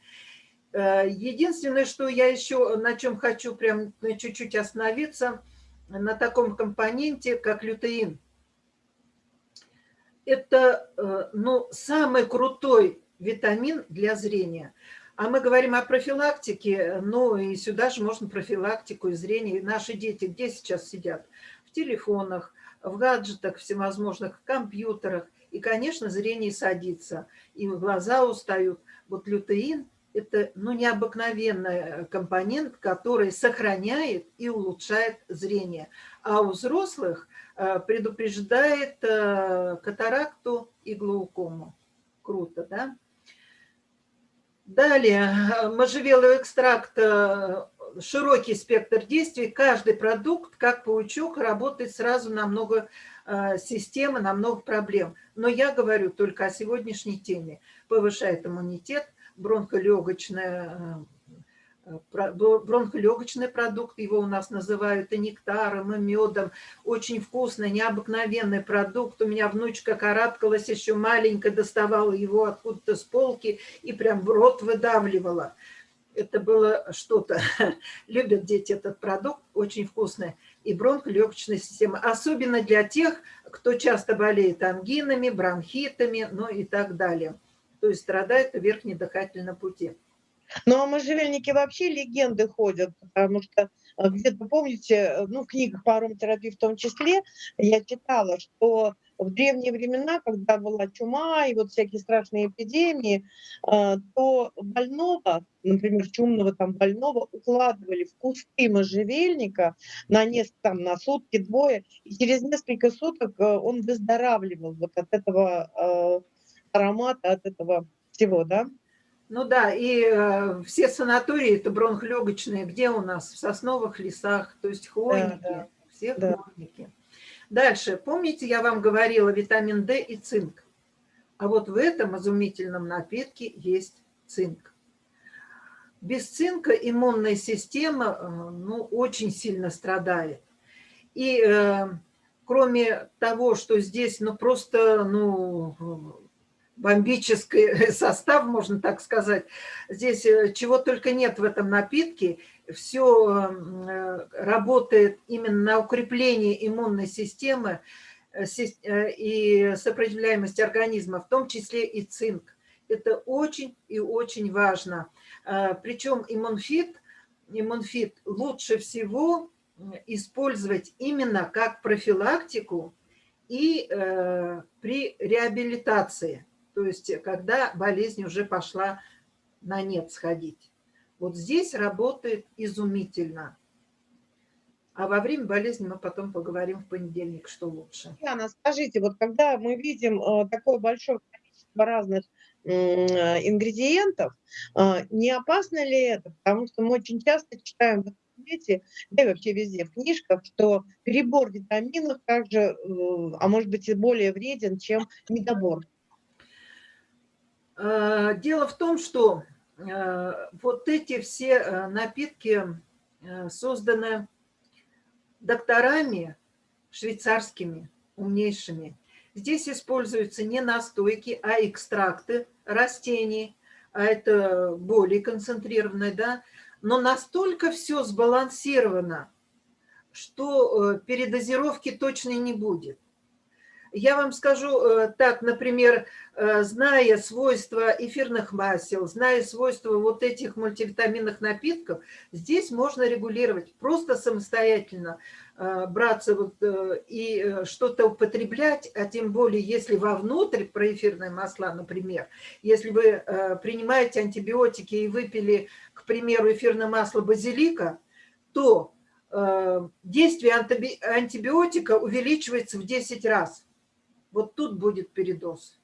Э, единственное, что я еще на чем хочу прям чуть-чуть остановиться, на таком компоненте, как лютеин. Это э, ну, самый крутой витамин для зрения. А мы говорим о профилактике, ну и сюда же можно профилактику и зрение. Наши дети где сейчас сидят? В телефонах, в гаджетах всевозможных, в компьютерах. И, конечно, зрение садится, и глаза устают. Вот лютеин – это ну, необыкновенный э, компонент, который сохраняет и улучшает зрение. А у взрослых э, предупреждает э, катаракту и глаукому. Круто, да? Далее, можжевеловый экстракт, широкий спектр действий. Каждый продукт, как паучок, работает сразу на много систем на много проблем. Но я говорю только о сегодняшней теме. Повышает иммунитет, бронхолегочное бронхолегочный продукт, его у нас называют и нектаром, и медом. Очень вкусный, необыкновенный продукт. У меня внучка карабкалась еще маленькая, доставала его откуда-то с полки и прям в рот выдавливала. Это было что-то. Любят дети этот продукт, очень вкусный. И бронхолегочная система. Особенно для тех, кто часто болеет ангинами, бронхитами, ну и так далее. То есть страдает в верхнем дыхательном пути. Ну, а можжевельники вообще легенды ходят, потому что э, где-то, помните, э, ну, в книгах по ароматерапии в том числе, я читала, что в древние времена, когда была чума и вот всякие страшные эпидемии, э, то больного, например, чумного там больного, укладывали в кусты можжевельника на несколько, там, на сутки, двое, и через несколько суток он выздоравливал вот от этого аромата, от этого всего, да? Ну да, и э, все санатории это бронхолегочные, где у нас? В сосновых лесах, то есть хвойники, да, да. все да. хвойники. Дальше, помните, я вам говорила витамин D и цинк. А вот в этом изумительном напитке есть цинк. Без цинка иммунная система э, ну, очень сильно страдает. И э, кроме того, что здесь ну, просто ну, бомбический состав, можно так сказать. Здесь э, чего только нет в этом напитке. Все э, работает именно на укрепление иммунной системы э, и сопротивляемости организма, в том числе и цинк. Это очень и очень важно. Причем иммунфит, иммунфит лучше всего использовать именно как профилактику и при реабилитации то есть когда болезнь уже пошла на нет сходить. Вот здесь работает изумительно. А во время болезни мы потом поговорим в понедельник, что лучше. Яна, скажите, вот когда мы видим э, такое большое количество разных ингредиентов, э, не опасно ли это? Потому что мы очень часто читаем в интернете, да и вообще везде в книжках, что перебор витаминов также, э, а может быть и более вреден, чем недобор. Э, дело в том, что э, вот эти все э, напитки созданы докторами швейцарскими, умнейшими. Здесь используются не настойки, а экстракты растений, а это более концентрированное, да, но настолько все сбалансировано, что передозировки точно не будет. Я вам скажу э, так, например, э, зная свойства эфирных масел, зная свойства вот этих мультивитаминных напитков, здесь можно регулировать просто самостоятельно, э, браться вот и что-то употреблять, а тем более, если вовнутрь про эфирные масла, например, если вы принимаете антибиотики и выпили, к примеру, эфирное масло базилика, то действие антибиотика увеличивается в 10 раз вот тут будет передоз.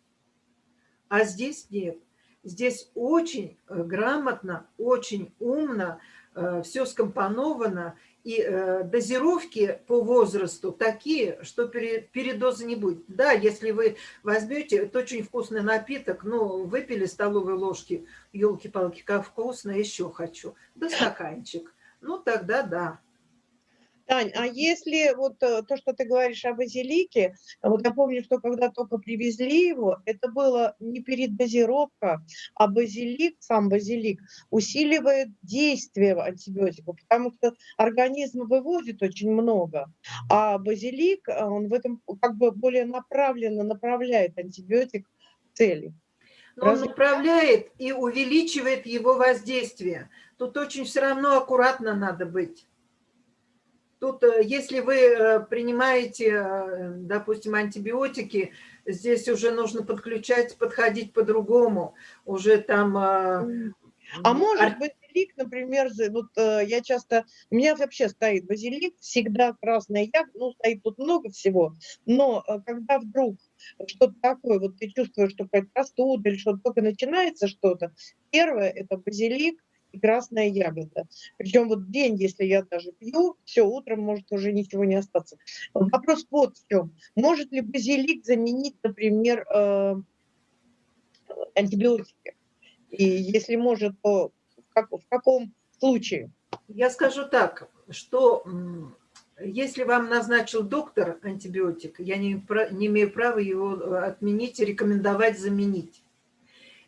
А здесь нет. Здесь очень э, грамотно, очень умно, э, все скомпоновано, и э, дозировки по возрасту такие, что передоза не будет. Да, если вы возьмете, это очень вкусный напиток, ну, выпили столовые ложки, елки-палки, как вкусно, еще хочу, да стаканчик, ну, тогда да. Тань, а если вот э, то, что ты говоришь о базилике, вот я помню, что когда только привезли его, это было не передозировка, а базилик, сам базилик, усиливает действие антибиотика, потому что организм выводит очень много, а базилик, э, он в этом как бы более направленно направляет антибиотик к цели. Но он направляет и увеличивает его воздействие. Тут очень все равно аккуратно надо быть. Тут, э, если вы э, принимаете, э, допустим, антибиотики, здесь уже нужно подключать, подходить по-другому. Уже там... А может базилик, например, вот я часто, у меня вообще стоит базилик, всегда красная ягода, ну, стоит тут много всего, но когда вдруг что-то такое, вот ты чувствуешь, что какая-то простуда или что-то только начинается что-то, первое – это базилик, и красная ягода. Причем вот день, если я даже пью, все, утром может уже ничего не остаться. Вопрос вот в чем. Может ли базилик заменить, например, э, антибиотики? И если может, то в, как, в каком случае? Я скажу так, что если вам назначил доктор антибиотик, я не, не имею права его э, отменить и рекомендовать заменить.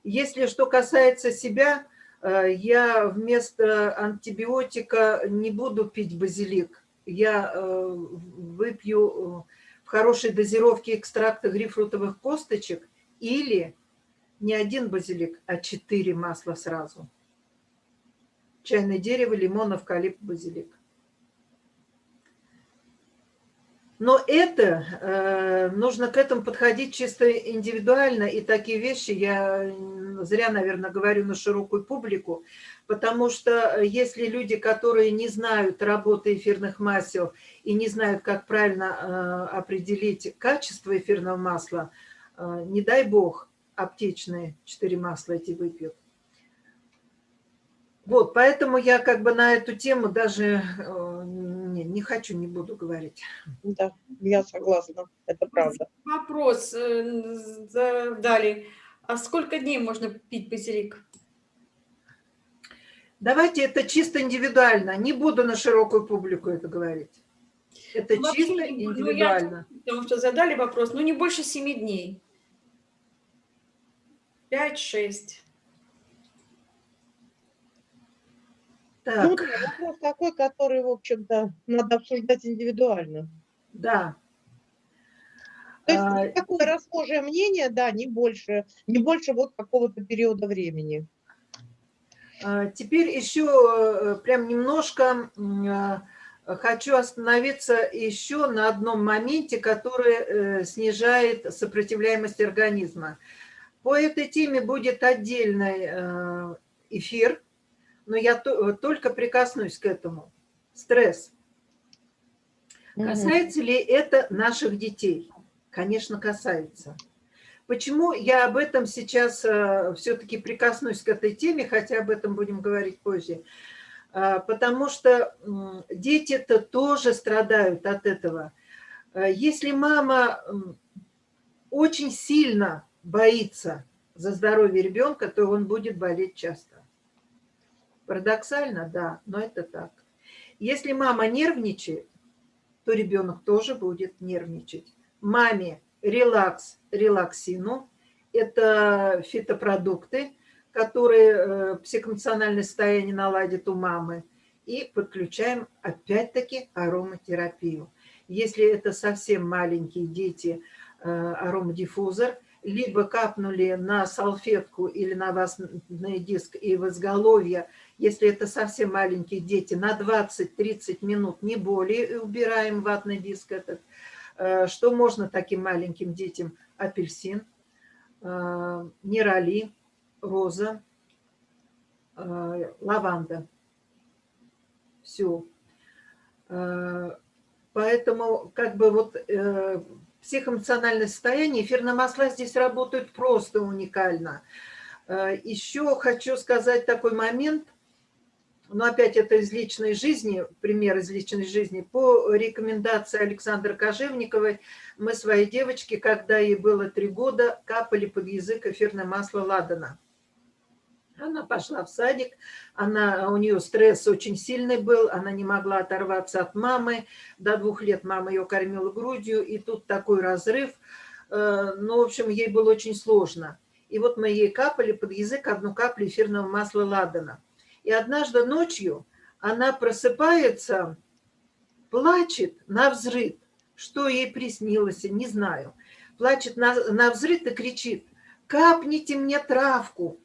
Если что касается себя, я вместо антибиотика не буду пить базилик. Я э, выпью в хорошей дозировке экстракта грейпфрутовых косточек или не один базилик, а четыре масла сразу. Чайное дерево, лимон, эвкалипт, базилик. Но это, э, нужно к этому подходить чисто индивидуально, и такие вещи я зря, наверное, говорю на широкую публику, потому что если люди, которые не знают работы эфирных масел и не знают, как правильно э, определить качество эфирного масла, э, не дай бог, аптечные четыре масла эти выпьют. Вот, поэтому я как бы на эту тему даже э, не, не хочу, не буду говорить. Да, я согласна, это правда. Вопрос э, задали. А сколько дней можно пить базилик? Давайте это чисто индивидуально. Не буду на широкую публику это говорить. Это ну, чисто индивидуально. Ну, я, потому что задали вопрос, ну не больше семи дней. Пять-шесть. Так. Ну, вопрос такой, который, в общем-то, надо обсуждать индивидуально. Да. То есть а... такое расхожее мнение, да, не больше, не больше вот какого-то периода времени. А, теперь еще э, прям немножко а, хочу остановиться еще на одном моменте, который э, снижает сопротивляемость организма. По этой теме будет отдельный э, эфир, но я только прикоснусь к этому. Стресс. Касается ли это наших детей? Конечно, касается. Почему я об этом сейчас э, все-таки прикоснусь к этой теме, хотя об этом будем говорить позже? Э, потому что дети-то тоже страдают от этого. Э, если мама очень сильно боится за здоровье ребенка, то он будет болеть часто. Парадоксально, да, но это так. Если мама нервничает, то ребенок тоже будет нервничать. Маме релакс, релаксину – это фитопродукты, которые э, психоэмоциональное состояние наладят у мамы. И подключаем опять-таки ароматерапию. Если это совсем маленькие дети, э, аромадиффузор – либо капнули на салфетку или на ватный диск и в изголовье, если это совсем маленькие дети, на 20-30 минут, не более, убираем ватный диск этот. Э, что можно таким маленьким детям? Апельсин, э, нерали, роза, э, лаванда. Все. Поэтому как бы вот психоэмоциональное состояние, эфирные масла здесь работают просто уникально. Э, Еще хочу сказать такой момент, но опять это из личной жизни, пример из личной жизни. По рекомендации Александры Кожевниковой мы своей девочке, когда ей было три года, капали под язык эфирное масло ладана. Она пошла в садик, она, у нее стресс очень сильный был, она не могла оторваться от мамы. До двух лет мама ее кормила грудью, и тут такой разрыв. Э, ну, в общем, ей было очень сложно. И вот мы ей капали под язык одну каплю эфирного масла ладана. И однажды ночью она просыпается, плачет на взрыв. Что ей приснилось, не знаю. Плачет на, на взрыв и кричит, капните мне травку.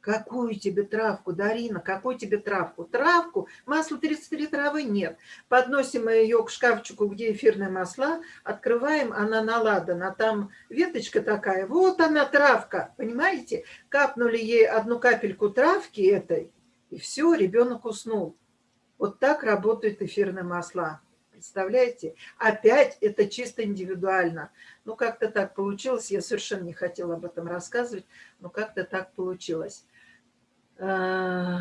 Какую тебе травку, Дарина, какую тебе травку? Травку, масло 33 травы нет. Подносим ее к шкафчику, где эфирные масла, открываем, она наладана, там веточка такая, вот она травка, понимаете? Капнули ей одну капельку травки этой, и все, ребенок уснул. Вот так работают эфирные масла. Представляете? Опять это чисто индивидуально. Ну, как-то так получилось. Я совершенно не хотела об этом рассказывать, но как-то так получилось. Э,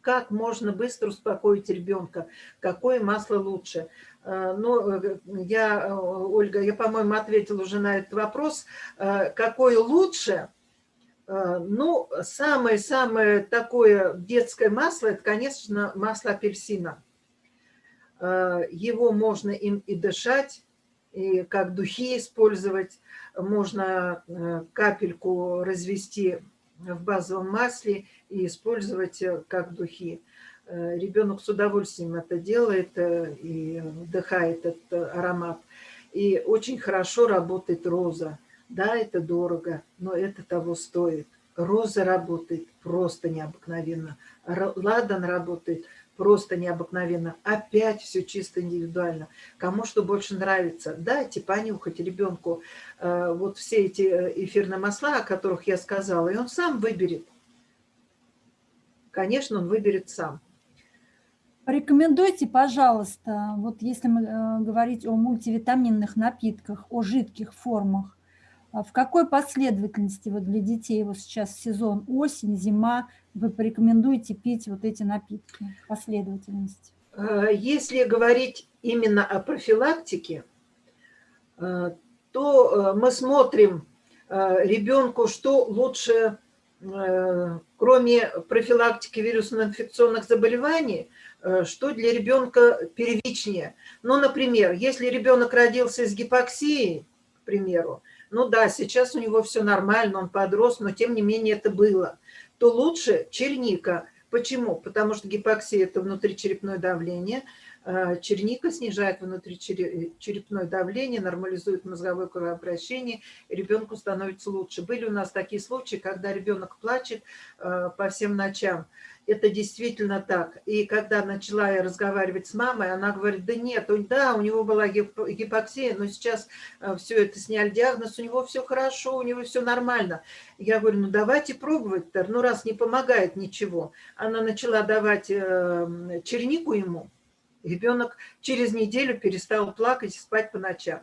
как можно быстро успокоить ребенка, какое масло лучше. Э, ну, я, Ольга, я, по-моему, ответила уже на этот вопрос. Какое лучше? Э, ну, самое-самое такое детское масло, это, конечно, масло апельсина. Э, его можно им и дышать, и как духи использовать. Можно э, капельку развести в базовом масле и использовать как духи. Ребенок с удовольствием это делает и вдыхает этот аромат. И очень хорошо работает роза. Да, это дорого, но это того стоит. Роза работает просто необыкновенно. Ладан работает просто необыкновенно. Опять все чисто индивидуально. Кому что больше нравится. Дайте понюхать ребенку э, вот все эти э, эфирные масла, о которых я сказала, и он сам выберет. Конечно, он выберет сам. Порекомендуйте, пожалуйста, вот если мы э, говорить о мультивитаминных напитках, о жидких формах, в какой последовательности вот для детей вот сейчас сезон осень, зима, вы порекомендуете пить вот эти напитки, последовательность? Э, если говорить именно о профилактике, э, то э, мы смотрим ребенку, что лучше, кроме профилактики вирусно-инфекционных заболеваний, что для ребенка первичнее. Ну, например, если ребенок родился с гипоксией, к примеру, ну да, сейчас у него все нормально, он подрос, но тем не менее это было, то лучше черника. Почему? Потому что гипоксия – это внутричерепное давление, а, черника снижает внутричерепное давление, нормализует мозговое кровообращение, ребенку становится лучше. Были у нас такие случаи, когда ребенок плачет а, по всем ночам, это действительно так. И когда начала я разговаривать с мамой, она говорит, да нет, да, у него была гипоксия, но сейчас э, все это сняли диагноз, у него все хорошо, у него все нормально. Я говорю, ну давайте пробовать, ну раз не помогает ничего. Она начала давать э, чернику ему, ребенок через неделю перестал плакать и спать по ночам.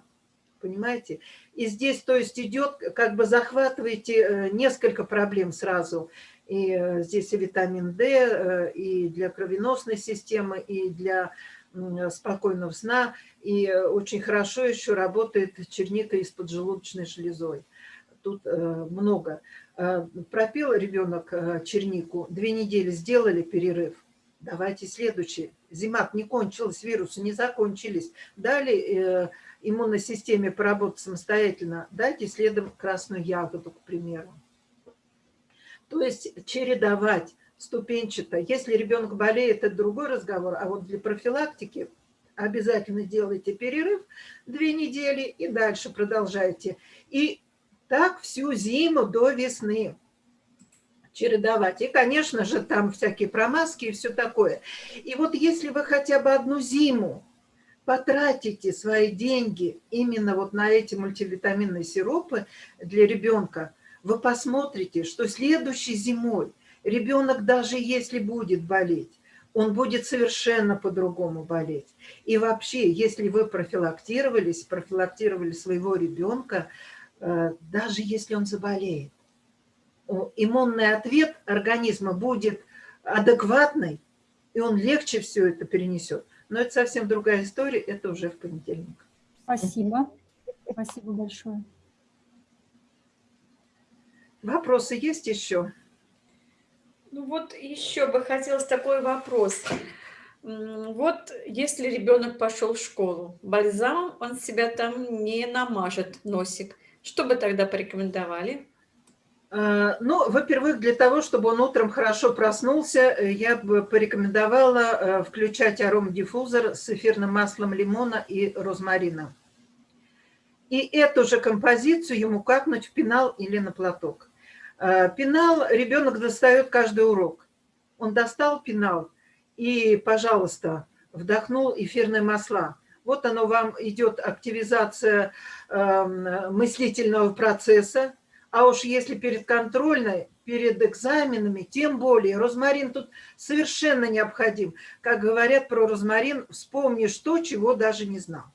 Понимаете? И здесь, то есть, идет, как бы захватываете э, несколько проблем сразу и э, здесь и витамин D, э, и для кровеносной системы, и для спокойного сна. И очень хорошо еще работает черника из поджелудочной железой. Тут э, много. Пропил ребенок чернику, две недели сделали перерыв. Давайте следующий. Зима не кончилась, вирусы не закончились. Дали иммунной системе поработать самостоятельно. Дайте следом красную ягоду, к примеру. То есть чередовать ступенчато. Если ребенок болеет, это другой разговор, а вот для профилактики обязательно делайте перерыв две недели и дальше продолжайте. И так всю зиму до весны чередовать. И, конечно же, там всякие промазки и все такое. И вот если вы хотя бы одну зиму потратите свои деньги именно вот на эти мультивитаминные сиропы для ребенка – вы посмотрите, что следующей зимой ребенок даже если будет болеть, он будет совершенно по-другому болеть. И вообще, если вы профилактировались, профилактировали своего ребенка, э, даже если он заболеет, иммунный ответ организма будет адекватный, и он легче все это перенесет. Но это совсем другая история, это уже в понедельник. Спасибо. Спасибо большое. Вопросы есть еще? Ну вот еще бы хотелось такой вопрос. Вот если ребенок пошел в школу, бальзам он себя там не намажет, носик. Что бы тогда порекомендовали? А, ну, во-первых, для того, чтобы он утром хорошо проснулся, э, я бы порекомендовала э, включать аромадиффузор с эфирным маслом лимона и розмарина. И эту же композицию ему капнуть в пенал или на платок. Э, пенал ребенок достает каждый урок. Он достал пенал и, пожалуйста, вдохнул эфирные масла. Вот оно вам идет активизация эм, мыслительного процесса. А уж если перед контрольной, перед экзаменами, тем более. Розмарин тут совершенно необходим. Как говорят про розмарин, вспомнишь то, чего даже не знал.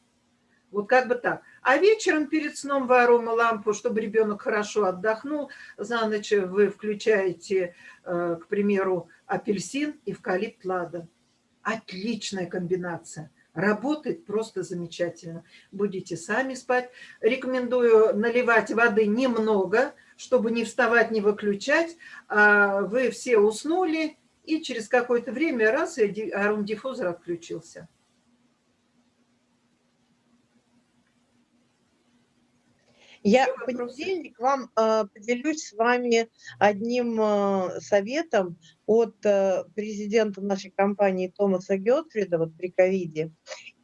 Вот как бы так. А вечером перед сном в аромалампу, чтобы ребенок хорошо отдохнул, за ночь вы включаете, э, к примеру, апельсин, эвкалипт, ладан. Отличная комбинация. Работает просто замечательно. Будете сами спать. Рекомендую наливать воды немного, чтобы не вставать, не выключать, а вы все уснули, и через какое-то время раз, и арум-диффузор отключился. Я в понедельник вам э, поделюсь с вами одним э, советом от э, президента нашей компании Томаса Гетфрида вот при ковиде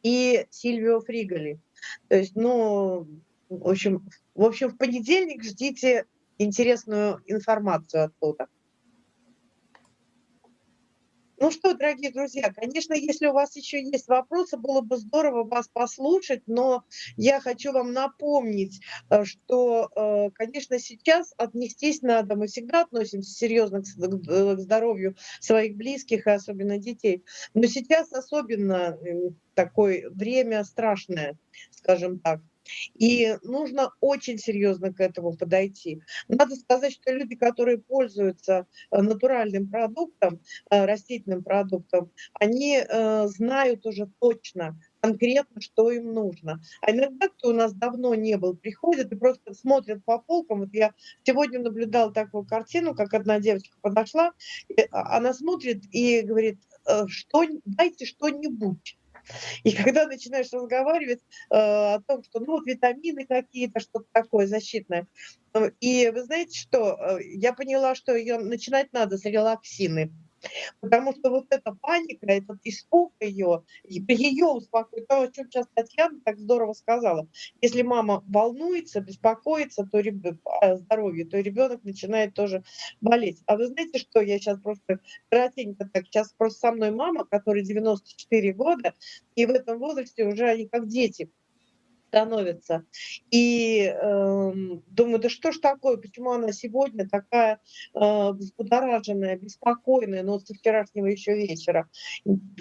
и Сильвио Фриголи. То есть, ну, в общем, в общем, в понедельник ждите интересную информацию оттуда. Ну что, дорогие друзья, конечно, если у вас еще есть вопросы, было бы здорово вас послушать, но я хочу вам напомнить, э, что, э, конечно, сейчас отнестись надо, мы всегда относимся серьезно к здоровью своих близких и особенно детей, но сейчас особенно такое время страшное, скажем так. И нужно очень серьезно к этому подойти. Надо сказать, что люди, которые пользуются э, натуральным продуктом, э, растительным продуктом, они э, знают уже точно, конкретно, что им нужно. А иногда, кто у нас давно не был, приходят и просто смотрят по полкам. Вот я сегодня наблюдала такую картину, как одна девочка подошла, а, она смотрит и говорит, что, дайте что-нибудь. И когда начинаешь разговаривать э, о том, что ну вот витамины какие-то, что-то такое защитное, э, и вы знаете что, э, я поняла, что ее начинать надо с релаксины. Потому что вот эта паника, этот испуг ее, ее успокоит, то, о чем сейчас Татьяна так здорово сказала. Если мама волнуется, беспокоится то о здоровье, то ребенок начинает тоже болеть. А вы знаете, что я сейчас просто коротенько так, сейчас просто со мной мама, которой 94 года, и в этом возрасте уже они как дети становится. И э, думаю, да что ж такое, почему она сегодня такая э, взбудораженная, беспокойная, но со вчерашнего еще вечера.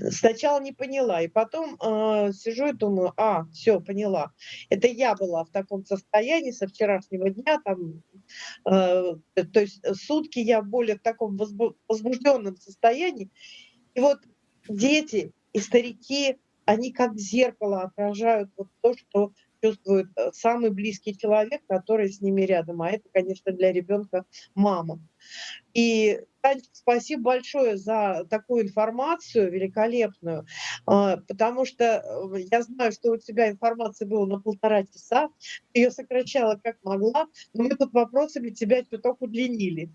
Сначала не поняла, и потом э, сижу и думаю, а, все, поняла. Это я была в таком состоянии со вчерашнего дня, там, э, то есть сутки я более в таком возбужденном состоянии. И вот дети и старики, они как зеркало отражают вот то, что чувствует э, самый близкий человек, который с ними рядом. А это, конечно, для ребенка мама. И, Танечка, спасибо большое за такую информацию великолепную, а, потому что э, я знаю, что у тебя информации было на полтора часа, ты ее сокращала как могла, но мы тут вопросами тебя чуток удлинили.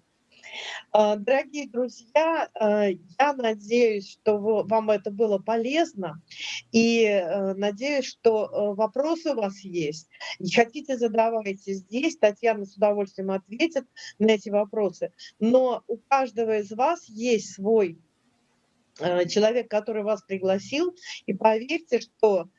А, дорогие друзья, а, я надеюсь, что вам это было полезно, и э, надеюсь, что э, вопросы у вас есть. И хотите, задавайте здесь, Татьяна с удовольствием ответит на эти вопросы. Но у каждого из вас есть свой э, человек, который вас пригласил, и поверьте, что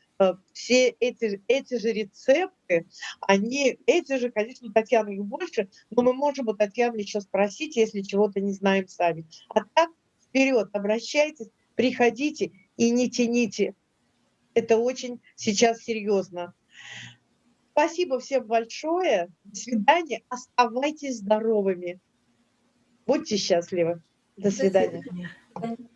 все эти, эти же рецепты, они, эти же, конечно, Татьяна их больше, но мы можем у Татьяны еще спросить, если чего-то не знаем сами. А так, вперед, обращайтесь, приходите и не тяните. Это очень сейчас серьезно. Спасибо всем большое. До свидания. Оставайтесь здоровыми. Будьте счастливы. До свидания. До свидания.